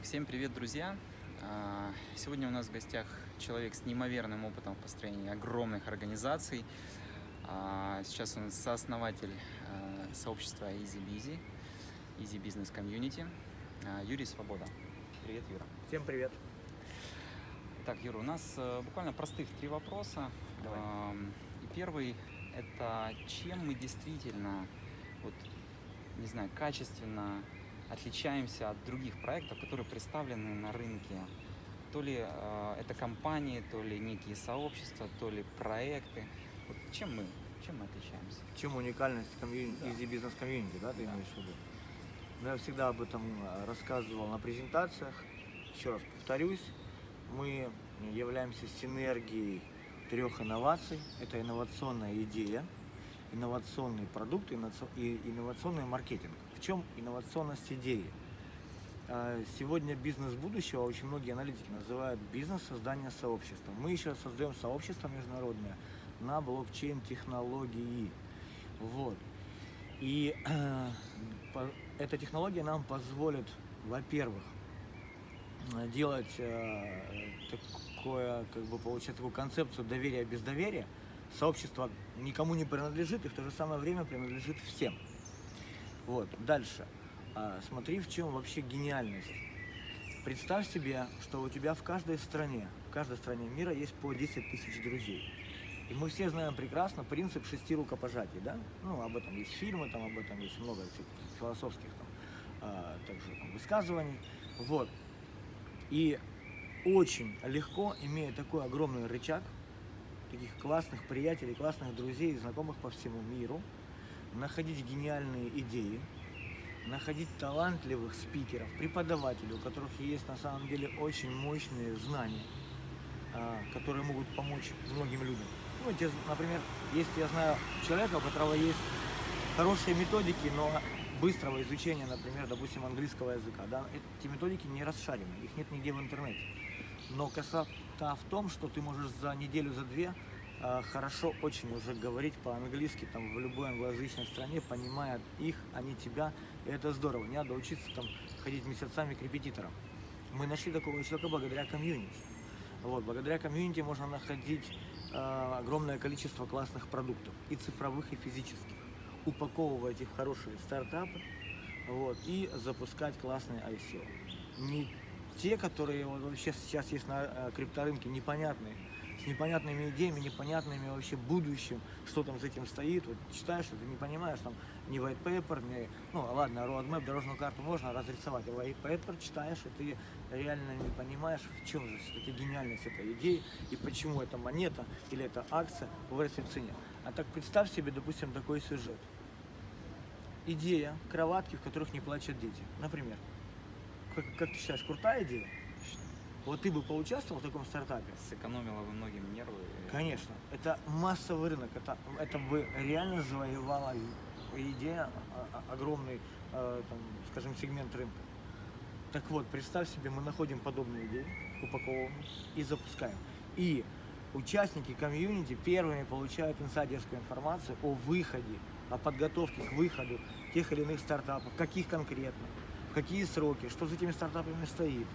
Так, всем привет, друзья! А, Сегодня у нас в гостях человек с неимоверным опытом в построении огромных организаций. А, Сейчас он сооснователь а, сообщества Easy Busy, Easy Business Community, Юрий Свобода. Привет, Юра. Всем привет. Так, Юра, у нас э, буквально простых три вопроса. Давай. И первый – это чем мы действительно, вот, не знаю, качественно отличаемся от других проектов, которые представлены на рынке. То ли э, это компании, то ли некие сообщества, то ли проекты. Вот чем мы, чем мы отличаемся? Чем уникальность комьюни- Да. Easy Business Community, да, ты Да. имеешь в виду? Ну, Я всегда об этом э, рассказывал на презентациях. Еще раз повторюсь, мы являемся синергией трех инноваций. Это инновационная идея, инновационный продукт и инновационный маркетинг. В чем инновационность идеи? Э, Сегодня бизнес будущего очень многие аналитики называют бизнес создания сообщества. Мы еще создаем сообщество международное на блокчейн-технологии. Вот. И э, по- эта технология нам позволит, во-первых, делать э, такое, как бы получать такую концепцию доверия без доверия. Сообщество никому не принадлежит и в то же самое время принадлежит всем. Вот, дальше. А, смотри, в чем вообще гениальность. Представь себе, что у тебя в каждой стране, в каждой стране мира есть по 10 тысяч друзей. И мы все знаем прекрасно принцип шести рукопожатий, да? Ну, об этом есть фильмы, там об этом есть много философских там, а, также там, высказываний. Вот. И очень легко, имея такой огромный рычаг, таких классных приятелей, классных друзей, знакомых по всему миру, находить гениальные идеи, находить талантливых спикеров, преподавателей, у которых есть на самом деле очень мощные знания, а, которые могут помочь многим людям. Ну, например, если я знаю человека, у которого есть хорошие методики, но быстрого изучения, например, допустим, английского языка, да, эти методики не расшарены, их нет нигде в интернете. Но красота в том, что ты можешь за неделю, за две хорошо очень уже говорить по-английски там в любой англоязычной стране, понимая их, а не тебя. И это здорово. Не надо учиться там ходить месяцами к репетиторам. Мы нашли такого человека благодаря комьюнити. Вот, благодаря комьюнити можно находить э, огромное количество классных продуктов, и цифровых, и физических, упаковывать их в хорошие стартапы вот, и запускать классные ICO. Не те, которые вот вообще сейчас есть на э, крипторынке, непонятные, с непонятными идеями, непонятными вообще будущим, что там за этим стоит. Вот читаешь, ты не понимаешь, там ни white paper, ни, ну ладно, roadmap, дорожную карту можно разрисовать, а white paper читаешь, и ты реально не понимаешь, в чем же все-таки гениальность этой идеи, и почему эта монета или эта акция вырастет в цене. А так представь себе, допустим, такой сюжет. Идея кроватки, в которых не плачут дети. Например. Как, как ты считаешь, крутая идея? Вот ты бы поучаствовал в таком стартапе? Сэкономило бы многим нервы. Конечно. Это массовый рынок. Это, это бы реально завоевала идея а, а, огромный, э, там, скажем, сегмент рынка. Так вот, представь себе, мы находим подобные идеи, упаковываем и запускаем. И участники комьюнити первыми получают инсайдерскую информацию о выходе, о подготовке к выходу тех или иных стартапов, каких конкретно, в какие сроки, что за этими стартапами стоит.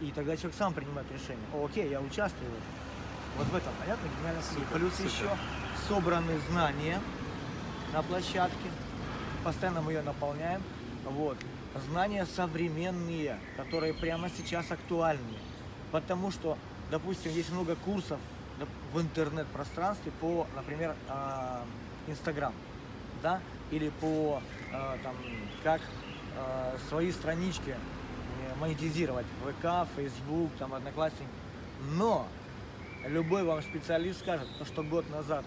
И тогда человек сам принимает решение. О, окей, я участвую. Вот в этом, понятно, гениальность. Супер, Плюс супер. еще собраны знания на площадке. Постоянно мы ее наполняем. Вот. Знания современные, которые прямо сейчас актуальны. Потому что, допустим, есть много курсов в интернет-пространстве по, например, а, Инстаграм, да, или по а, там, как а, свои странички монетизировать, ВК, Фейсбук, там, Одноклассники. Но любой вам специалист скажет, то, что год назад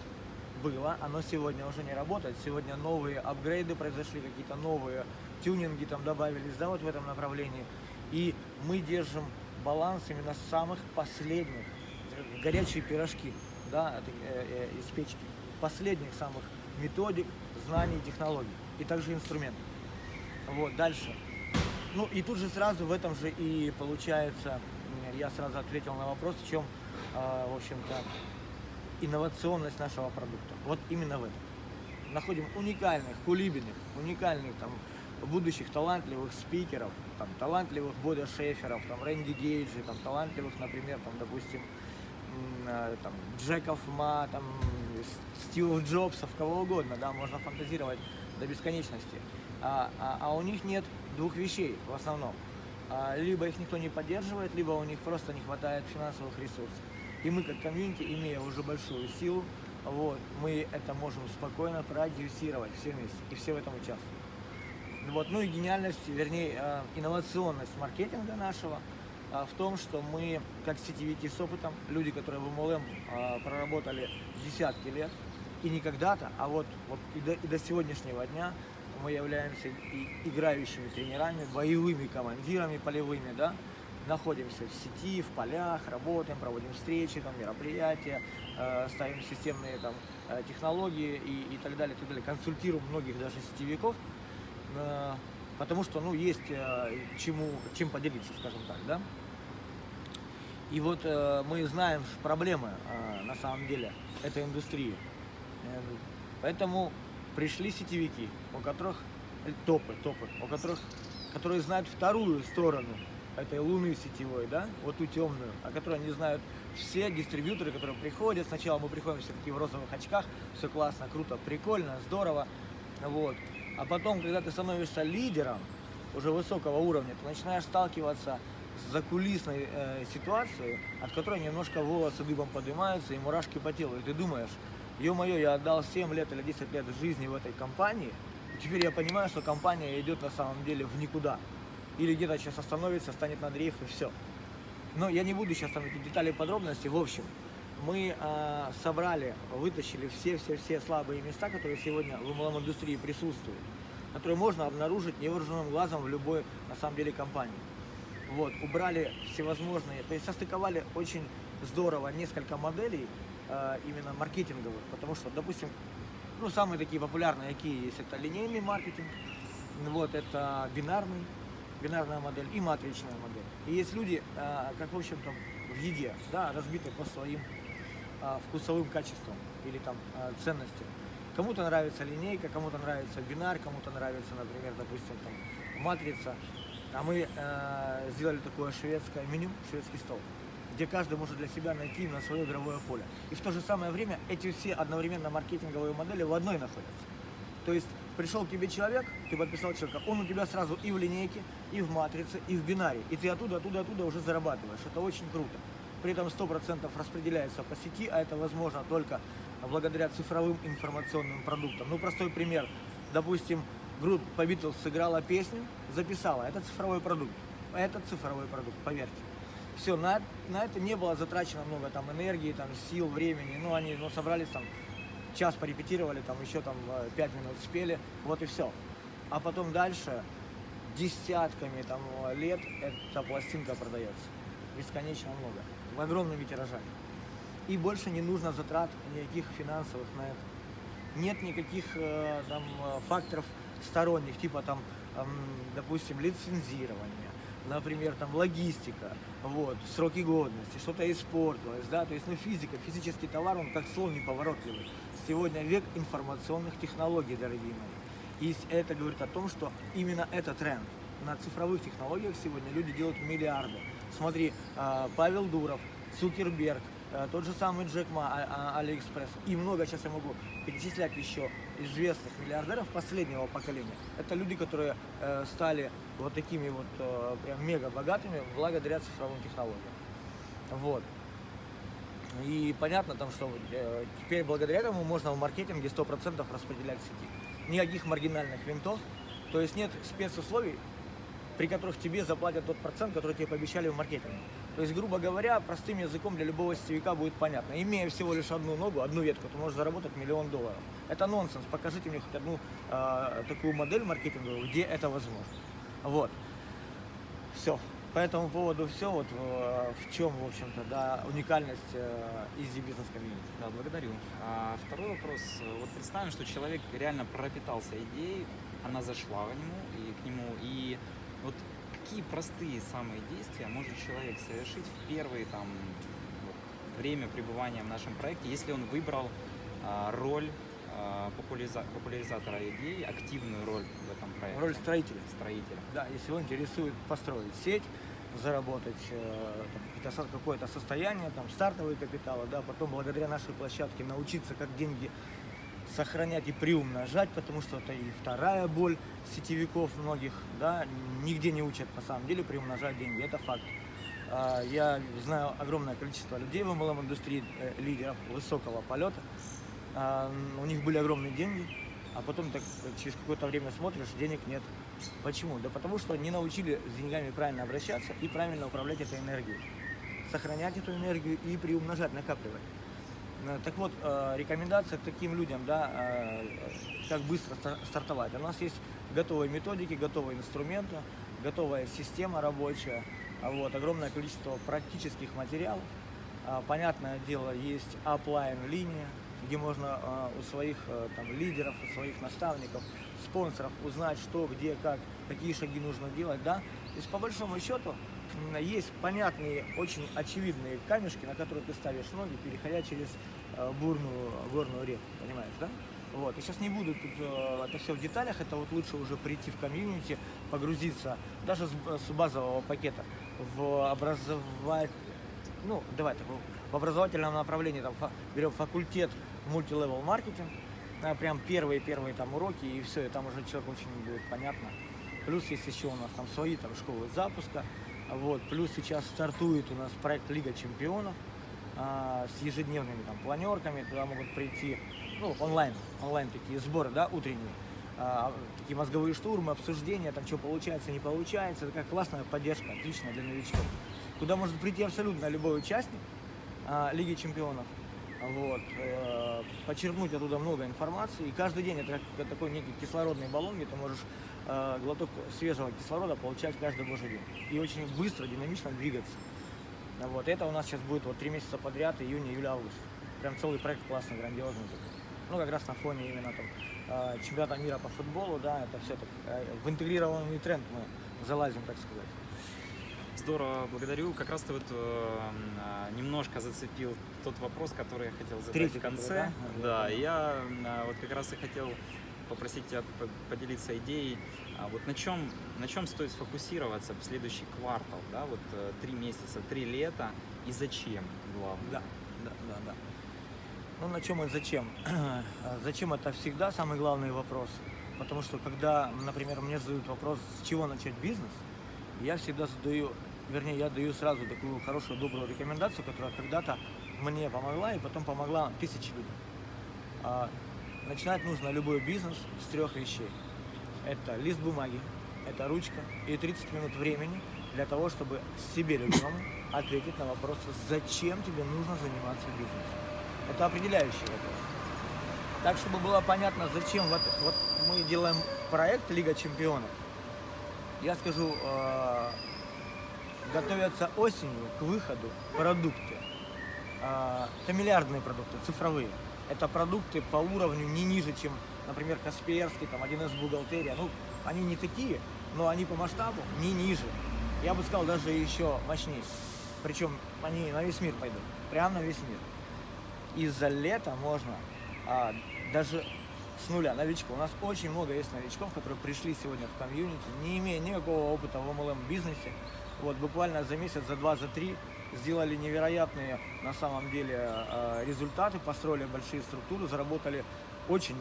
было, оно сегодня уже не работает. Сегодня новые апгрейды произошли, какие-то новые тюнинги там добавились, да, вот в этом направлении. И мы держим баланс именно самых последних, горячие пирожки, да, э, э, из печки, последних самых методик, знаний, технологий и также инструментов. Вот, дальше. Ну и тут же сразу в этом же и получается, я сразу ответил на вопрос, в чем, а, в общем-то, инновационность нашего продукта. Вот именно в этом. Находим уникальных, кулибиных, уникальных там будущих талантливых спикеров, там, талантливых Бода Шеферов, там, Рэнди Гейджи, там, талантливых, например, там, допустим, э, там, Джеков Ма, там, С- Стивов Джобсов, кого угодно, да, можно фантазировать до бесконечности. А, а- а у них нет двух вещей в основном. А, либо их никто не поддерживает, либо у них просто не хватает финансовых ресурсов. И мы как комьюнити, имея уже большую силу, вот, мы это можем спокойно продюсировать все вместе, и все в этом участвуют. Вот, ну и гениальность, вернее, э, инновационность маркетинга нашего э, в том, что мы, как сетевики с опытом, люди, которые в э, проработали десятки лет, и не когда-то, а вот, вот и, до, и до сегодняшнего дня мы являемся и играющими тренерами, боевыми командирами полевыми, да, находимся в сети, в полях, работаем, проводим встречи, там, мероприятия, э, ставим системные там, э, технологии и, и так далее, так далее. Консультируем многих даже сетевиков, э, потому что ну, есть э, чему, чем поделиться, скажем так, да. И вот э, мы знаем проблемы э, на самом деле этой индустрии. Э, Поэтому пришли сетевики, у которых э, топы, топы, у которых, которые знают вторую сторону этой луны сетевой, да, вот ту темную, о которой не знают все дистрибьюторы, которые приходят. Сначала мы приходим все такие в розовых очках, все классно, круто, прикольно, здорово, вот. А потом, когда ты становишься лидером уже высокого уровня, ты начинаешь сталкиваться с закулисной э, ситуацией, от которой немножко волосы дыбом поднимаются и мурашки по телу. И ты думаешь, ё-моё, я отдал 7 лет или 10 лет жизни в этой компании, теперь я понимаю, что компания идет на самом деле в никуда. Или где-то сейчас остановится, станет на дрейф и все. Но я не буду сейчас там эти детали подробности. В общем, мы э, собрали, вытащили все-все-все слабые места, которые сегодня в MLM-индустрии присутствуют, которые можно обнаружить невооруженным глазом в любой, на самом деле, компании. Вот, убрали всевозможные, то есть состыковали очень здорово несколько моделей э, именно маркетинговых, потому что, допустим, ну, самые такие популярные, какие есть, это линейный маркетинг, вот, это бинарный, бинарная модель и матричная модель. И есть люди, э, как, в общем-то, в еде, да, разбиты по своим э, вкусовым качествам или там ценностям. Кому-то нравится линейка, кому-то нравится бинар, кому-то нравится, например, допустим, там, матрица. А мы э, сделали такое шведское меню, шведский стол, где каждый может для себя найти на свое игровое поле. И в то же самое время эти все одновременно маркетинговые модели в одной находятся. То есть пришел к тебе человек, ты подписал человека, он у тебя сразу и в линейке, и в матрице, и в бинаре. И ты оттуда, оттуда, оттуда уже зарабатываешь. Это очень круто. При этом 100% распределяется по сети, а это возможно только благодаря цифровым информационным продуктам. Ну, простой пример. Допустим, группа Beatles сыграла песню, записала. Это цифровой продукт. Это цифровой продукт, поверьте. Все, на, на это не было затрачено много там энергии, там, сил, времени. Ну, они ну, собрались там, час порепетировали, там еще там э, пять минут спели, вот и все. А потом дальше десятками там лет эта пластинка продается. Бесконечно много. В огромными тиражами. И больше не нужно затрат никаких финансовых на это. Нет никаких э, там э, факторов сторонних, типа там, допустим, лицензирования, например, там логистика, вот, сроки годности, что-то испортилось, да, то есть, ну, физика, физический товар, он как слон неповоротливый. Сегодня век информационных технологий, дорогие мои. И это говорит о том, что именно этот тренд. На цифровых технологиях сегодня люди делают миллиарды. Смотри, а, Павел Дуров, Цукерберг, тот же самый Джек Ма, а- а- Алиэкспресс. И много сейчас я могу перечислять еще известных миллиардеров последнего поколения. Это люди, которые э, стали вот такими вот э, прям мега богатыми благодаря цифровым технологиям. Вот. И понятно там, что э, теперь благодаря этому можно в маркетинге 100% распределять сети. Никаких маргинальных винтов, то есть нет спецусловий, при которых тебе заплатят тот процент, который тебе пообещали в маркетинге. То есть, грубо говоря, простым языком для любого сетевика будет понятно. Имея всего лишь одну ногу, одну ветку, ты можешь заработать миллион долларов. Это нонсенс. Покажите мне хоть одну э, такую модель маркетинговую, где это возможно. Вот. Все. По этому поводу все. Вот э, в чем, в общем-то, да, уникальность Easy Business Community. Да, благодарю. А второй вопрос. Вот представим, что человек реально пропитался идеей, она зашла к нему и к нему. И вот какие простые самые действия может человек совершить в первые там время пребывания в нашем проекте, если он выбрал а, роль а, популяриза- популяризатора идей активную роль в этом проекте? Роль строителя. Строителя. Да, если его интересует построить сеть, заработать э, какое-то состояние, там, стартовые капиталы, да, потом благодаря нашей площадке научиться, как деньги сохранять и приумножать, потому что это и вторая боль сетевиков многих, да, нигде не учат на самом деле приумножать деньги, это факт. А, Я знаю огромное количество людей в MLM-индустрии, э, лидеров высокого полета, А, у них были огромные деньги, а потом так через какое-то время смотришь, денег нет. Почему? Да потому что не научили с деньгами правильно обращаться и правильно управлять этой энергией. Сохранять эту энергию и приумножать, накапливать. Э, Так вот, э, рекомендация к таким людям, да, э, как быстро ста- стартовать. У нас есть готовые методики, готовые инструменты, готовая система рабочая, а вот, огромное количество практических материалов. Понятное дело, есть оплайн линия, где можно у своих там, лидеров, у своих наставников, спонсоров узнать, что, где, как, какие шаги нужно делать, да. То есть, по большому счету, есть понятные, очень очевидные камешки, на которые ты ставишь ноги, переходя через а, бурную горную реку, понимаешь, да? Вот. И сейчас не буду тут э, это все в деталях, это вот лучше уже прийти в комьюнити, погрузиться даже с, с базового пакета в образовать, ну, давай так, в образовательном направлении, там, берем факультет мультилевел маркетинг, прям первые-первые там уроки, и все, и там уже человек очень будет понятно. Плюс есть еще у нас там свои там школы запуска, вот, плюс сейчас стартует у нас проект Лига Чемпионов, а, с ежедневными там планерками, туда могут прийти, ну, онлайн, онлайн такие сборы, да, утренние, а, такие мозговые штурмы, обсуждения, там, что получается, не получается, это как классная поддержка, отличная для новичков, куда может прийти абсолютно любой участник а, Лиги Чемпионов, вот, э, почерпнуть оттуда много информации, и каждый день это как такой некий кислородный баллон, где ты можешь э, глоток свежего кислорода получать каждый божий день, и очень быстро, динамично двигаться. Вот, это у нас сейчас будет вот три месяца подряд, июнь, июль, август. Прям целый проект классный, грандиозный. Ну, как раз на фоне именно там э, чемпионата мира по футболу, да, это все так, э, в интегрированный тренд мы залазим, так сказать. Здорово, благодарю. Как раз ты вот э, немножко зацепил тот вопрос, который я хотел задать Третий в конце. который, да? Да, я а, вот как раз и хотел попросить тебя по- поделиться идеей. А вот на чем, на чем стоит сфокусироваться в следующий квартал, да, вот э, три месяца, три лета и зачем, главное? Да, да, да, да. Ну, на чем и зачем? А зачем это всегда самый главный вопрос. Потому что когда, например, мне задают вопрос, с чего начать бизнес, я всегда задаю, вернее, я даю сразу такую хорошую, добрую рекомендацию, которая когда-то мне помогла и потом помогла тысячи людям. Начинать нужно любой бизнес с трех вещей. Это лист бумаги, это ручка и 30 минут времени для того, чтобы себе любимому ответить на вопрос, зачем тебе нужно заниматься бизнесом. Это определяющий вопрос. Так, чтобы было понятно, зачем вот, вот мы делаем проект Лига Чемпионов, я скажу, э, готовятся осенью к выходу продукты. Э, это миллиардные продукты, цифровые. Это продукты по уровню не ниже, чем, например, Касперский, там, 1С бухгалтерия. Ну, они не такие, но они по масштабу не ниже. Я бы сказал, даже еще мощнее. Причем они на весь мир пойдут. Прямо на весь мир. И за лето можно а, даже с нуля новичков. У нас очень много есть новичков, которые пришли сегодня в комьюнити, не имея никакого опыта в MLM бизнесе. Вот буквально за месяц, за два, за три сделали невероятные на самом деле а, результаты, построили большие структуры, заработали очень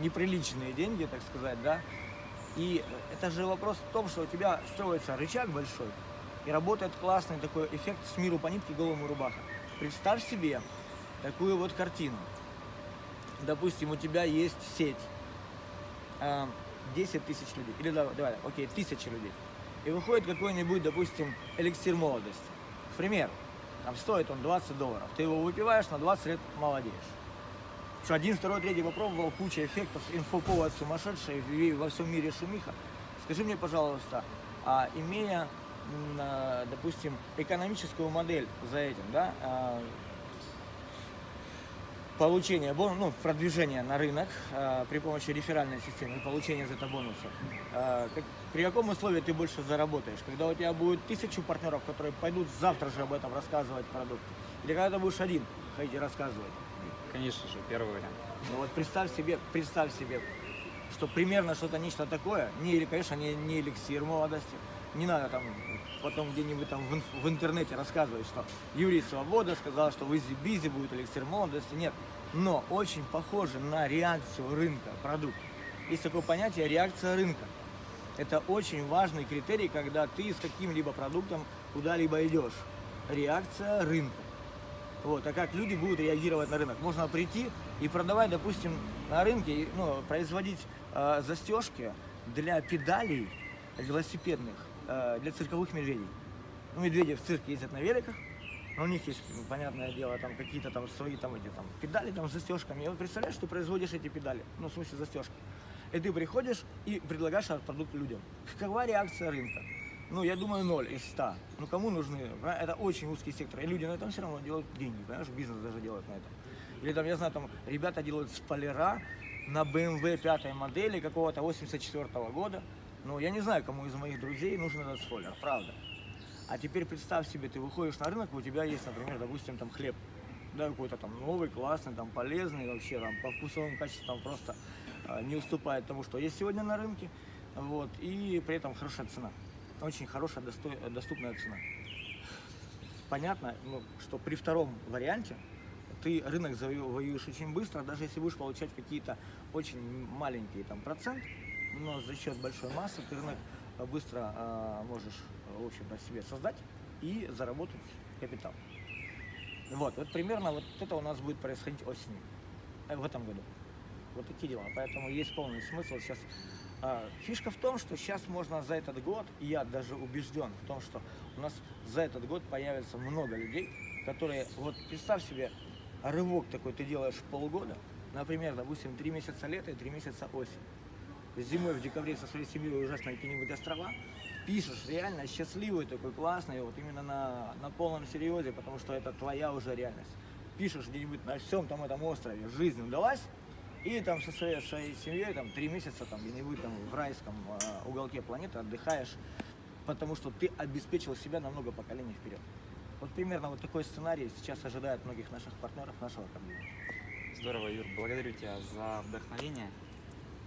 неприличные деньги, так сказать, да. И это же вопрос в том, что у тебя строится рычаг большой, и работает классный такой эффект с миру по нитке голому рубаха. Представь себе такую вот картину. Допустим, у тебя есть сеть, а, 10 тысяч людей, или давай, давай, окей, тысяча людей, и выходит какой-нибудь, допустим, эликсир молодости. К примеру, там стоит он 20 долларов, ты его выпиваешь, на 20 лет молодеешь. Что один, второй, третий попробовал, куча эффектов, инфоповод сумасшедший, во всем мире шумиха. Скажи мне, пожалуйста, а имея, а, допустим, экономическую модель за этим, да, а, получение бон, ну, продвижение на рынок а, при помощи реферальной системы и получения за это бонусов. А, как- при каком условии ты больше заработаешь? Когда у тебя будет тысячу партнеров, которые пойдут завтра же об этом рассказывать продукт? Или когда ты будешь один ходить и рассказывать? Конечно же, первый вариант. Ну вот представь себе, представь себе, что примерно что-то нечто такое, не, конечно, не, не эликсир молодости, не надо там потом где-нибудь там в, в интернете рассказывать, что Юрий Свобода сказал, что в Изи Бизи будет эликсир молодости, нет, но очень похоже на реакцию рынка продукт. Есть такое понятие реакция рынка. Это очень важный критерий, когда ты с каким-либо продуктом куда-либо идешь. Реакция рынка. Вот, а как люди будут реагировать на рынок? Можно прийти и продавать, допустим, на рынке, ну, производить э, застежки для педалей велосипедных, э, для цирковых медведей. Ну, медведи в цирке ездят на великах, но у них есть, ну, понятное дело, там какие-то там свои там эти там педали там с застежками. И вот представляешь, ты производишь эти педали, ну, в смысле застежки. И ты приходишь и предлагаешь этот продукт людям. Какова реакция рынка? Ну, я думаю, 0 из 100. Ну, кому нужны? Это очень узкий сектор. И люди на этом все равно делают деньги, понимаешь? Бизнес даже делает на этом. Или там, я знаю, там ребята делают спойлера на BMW пятой модели какого-то 84 года. Ну, я не знаю, кому из моих друзей нужен этот спойлер, правда. А теперь представь себе, ты выходишь на рынок, у тебя есть, например, допустим, там хлеб. Да, какой-то там новый, классный, там полезный, вообще там по вкусовым качествам просто а, не уступает тому, что есть сегодня на рынке. Вот, и при этом хорошая цена. Очень хорошая, достой- доступная цена. Понятно, ну, что при втором варианте ты рынок завоюешь очень быстро, даже если будешь получать какие-то очень маленькие там процент, но за счет большой массы ты рынок э, быстро э, можешь, э, в общем-то, себе создать и заработать капитал. Вот, вот примерно вот это у нас будет происходить осенью, в этом году. Вот такие дела. Поэтому есть полный смысл сейчас. А, Фишка в том, что сейчас можно за этот год, и я даже убежден в том, что у нас за этот год появится много людей, которые, вот представь себе, рывок такой ты делаешь полгода, например, допустим, три месяца лета и три месяца осень. Зимой в декабре со своей семьей уезжаешь на какие-нибудь острова, пишешь реально счастливый такой, классный, вот именно на, на полном серьезе, потому что это твоя уже реальность. Пишешь где-нибудь на всем там этом острове, жизнь удалась, и там со своей, своей семьей там три месяца там где-нибудь там в райском э, уголке планеты отдыхаешь, потому что ты обеспечил себя на много поколений вперед. Вот примерно вот такой сценарий сейчас ожидает многих наших партнеров нашего кабинета. Здорово, Юр, благодарю тебя за вдохновение.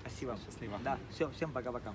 Спасибо. Счастливо. Да, все, всем пока-пока.